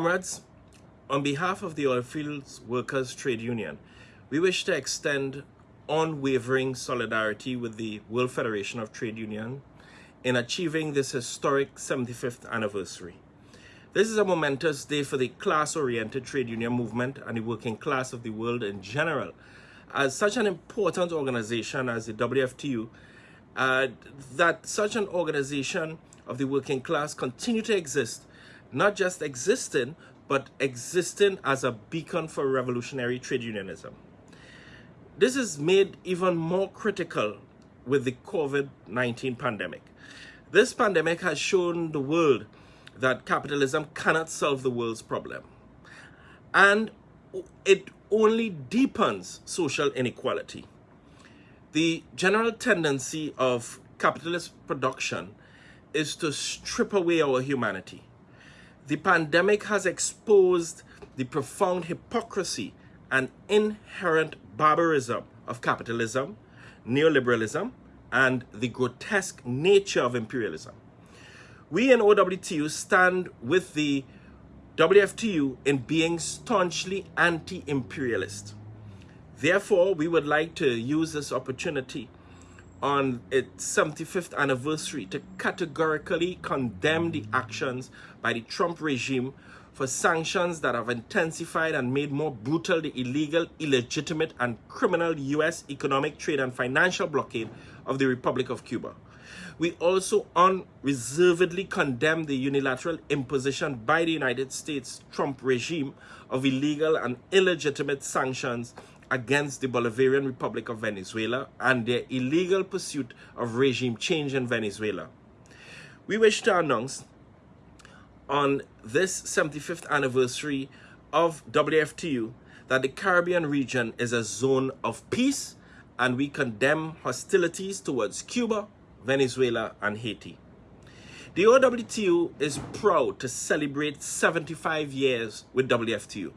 Comrades, on behalf of the Oilfields Workers Trade Union, we wish to extend unwavering solidarity with the World Federation of Trade Union in achieving this historic 75th anniversary. This is a momentous day for the class-oriented trade union movement and the working class of the world in general. As such an important organization as the WFTU, uh, that such an organization of the working class continue to exist, not just existing, but existing as a beacon for revolutionary trade unionism. This is made even more critical with the COVID-19 pandemic. This pandemic has shown the world that capitalism cannot solve the world's problem. And it only deepens social inequality. The general tendency of capitalist production is to strip away our humanity the pandemic has exposed the profound hypocrisy and inherent barbarism of capitalism, neoliberalism, and the grotesque nature of imperialism. We in OWTU stand with the WFTU in being staunchly anti-imperialist. Therefore, we would like to use this opportunity on its 75th anniversary to categorically condemn the actions by the Trump regime for sanctions that have intensified and made more brutal the illegal, illegitimate, and criminal U.S. economic, trade, and financial blockade of the Republic of Cuba. We also unreservedly condemn the unilateral imposition by the United States Trump regime of illegal and illegitimate sanctions against the Bolivarian Republic of Venezuela and their illegal pursuit of regime change in Venezuela. We wish to announce on this 75th anniversary of WFTU that the Caribbean region is a zone of peace and we condemn hostilities towards Cuba, Venezuela, and Haiti. The OWTU is proud to celebrate 75 years with WFTU.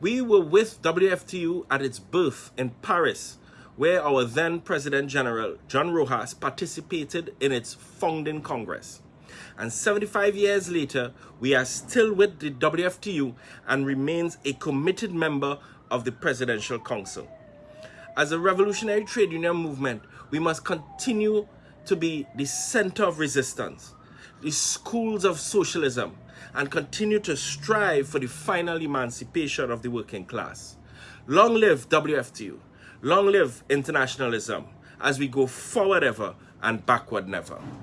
We were with WFTU at its birth in Paris, where our then President General, John Rojas, participated in its founding Congress. And 75 years later, we are still with the WFTU and remains a committed member of the Presidential Council. As a revolutionary trade union movement, we must continue to be the center of resistance, the schools of socialism, and continue to strive for the final emancipation of the working class. Long live WFTU. Long live internationalism as we go forward ever and backward never.